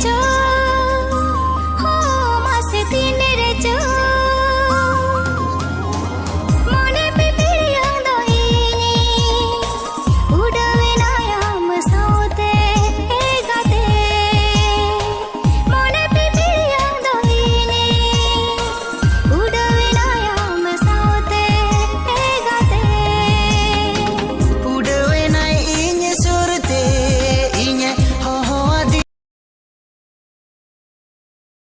cho